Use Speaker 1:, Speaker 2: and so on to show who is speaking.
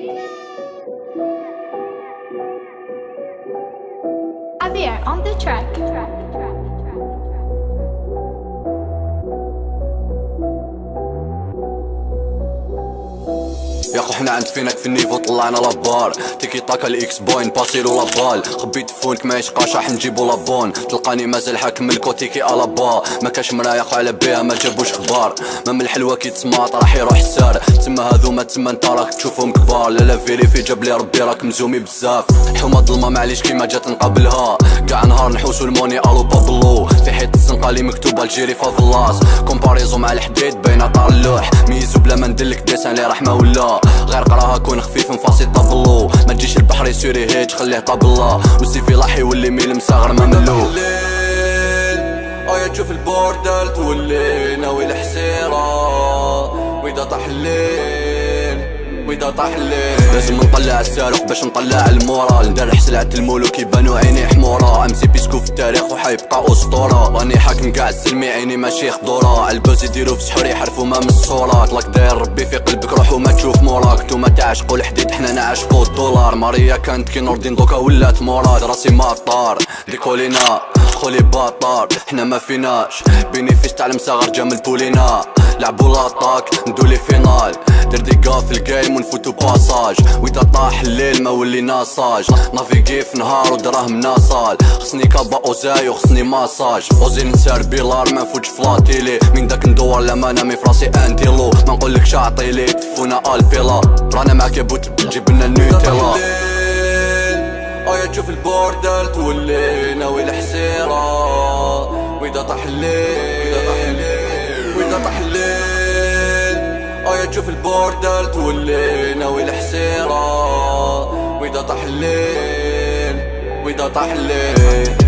Speaker 1: On the track.
Speaker 2: يا خو حنا عند فينك في النيفو طلعنا لابار. تيكي طاكا الإكس بوين باسي لابال خبيت فونك ما يشقاش راح نجيبو لابون. تلقاني مازال حاكم الكوتيكي ألابا. ما كاش مرايا على بيها ما جابوش خبار ما من الحلوة كيتسماط راح يروح السار تما هذو ما تما انت راك تشوفهم كبار. لا لا فيريفي جاب لي ربي راك مزومي بزاف. الحومه ظلمه معليش كيما جات نقابلها. كاع نهار نحوسو الموني ألو بابلو في حيط الزنقة لي مكتوبة الجيري فافلاس كومباريزو مع الحديد بين طار اللوح. ميزو بلا ما ندلك ديسان لي رحمة ولا. غير قراها كون خفيف نفاسي طابلو ما تجيش البحر يسوري هيج خليه طابلا والسيفي لاح يولي ميل مساغر ما ملو ايا تشوف البوردل تولي. ناوي وإذا طاح الليل وإذا طاح الليل لازم نطلع الصاروخ باش نطلع المورال ندرح سلعة الملوك يبانو عيني حمورة أمسي بيسكو في التاريخ وحيبقى أسطورة. راني حاكم كاع السلمي عيني ماشي خضورة. البوز يديرو في سحور يحرفو ما من الصورة طلق داير ربي في قلبك روح وما تشوف موراك. نتوما تعشقو الحديد حنا نعشقو الدولار. ماريا كانت كي نوردين دوكا ولات مراد راسي مطار ديكولينا خولي باطار حنا ما فيناش بينيفيس تاع المساغر جا من البولينا لعبو لاطاك ندولي فينال دير ديكا في الجيم ونفوتو بآساج. وإذا طاح الليل ما ولي ناساج. نافيكي في نهار ودراهم ناصال خصني كابا أوزاي وخصني ماساج. اوزي نسار بيلار ما نفوتش فلاتيلي من داك ندور لما نامي فراسي انتيلو ما نقولكش عطيلي تفونا البيلا رانا معاك يا بوت جيب لنا النيوتيلا ايا تشوف البوردل ناوي الحسيرة وإذا طاح الليل. الليل ايا تشوف البوردل تولي ناوي الحسيرة. وإذا طاح الليل وإذا طاح الليل.